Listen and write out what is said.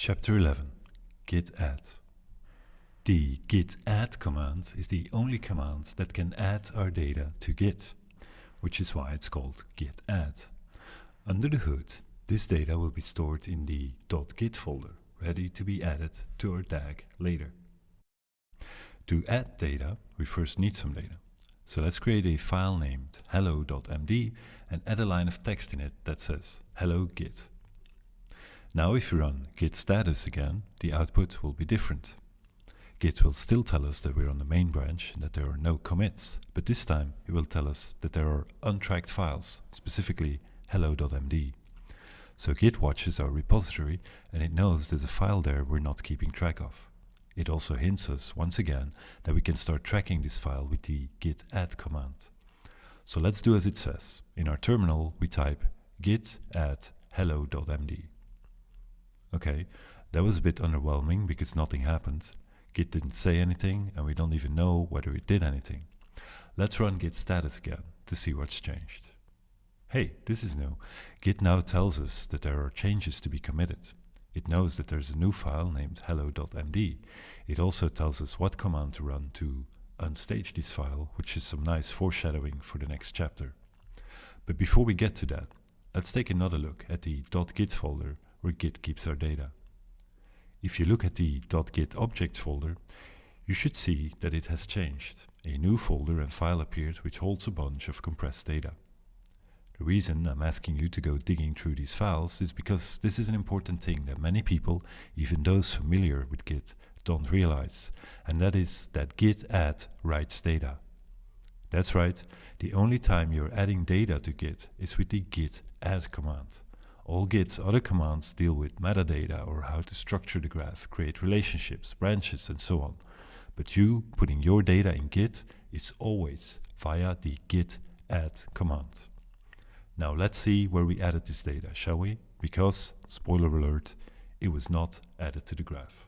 Chapter 11 Git add The git add command is the only command that can add our data to Git, which is why it's called git add. Under the hood, this data will be stored in the .git folder, ready to be added to our DAG later. To add data, we first need some data. So let's create a file named hello.md and add a line of text in it that says hello git. Now if we run git status again, the output will be different. Git will still tell us that we're on the main branch and that there are no commits, but this time it will tell us that there are untracked files, specifically hello.md. So Git watches our repository and it knows there's a file there we're not keeping track of. It also hints us, once again, that we can start tracking this file with the git add command. So let's do as it says. In our terminal, we type git add hello.md. Okay, that was a bit underwhelming because nothing happened. Git didn't say anything and we don't even know whether it did anything. Let's run git status again to see what's changed. Hey, this is new. Git now tells us that there are changes to be committed. It knows that there's a new file named hello.md. It also tells us what command to run to unstage this file, which is some nice foreshadowing for the next chapter. But before we get to that, let's take another look at the .git folder where Git keeps our data. If you look at the .git objects folder, you should see that it has changed. A new folder and file appeared which holds a bunch of compressed data. The reason I'm asking you to go digging through these files is because this is an important thing that many people, even those familiar with Git, don't realize, and that is that git add writes data. That's right, the only time you're adding data to Git is with the git add command. All Git's other commands deal with metadata or how to structure the graph, create relationships, branches, and so on. But you putting your data in Git is always via the git add command. Now let's see where we added this data, shall we? Because, spoiler alert, it was not added to the graph.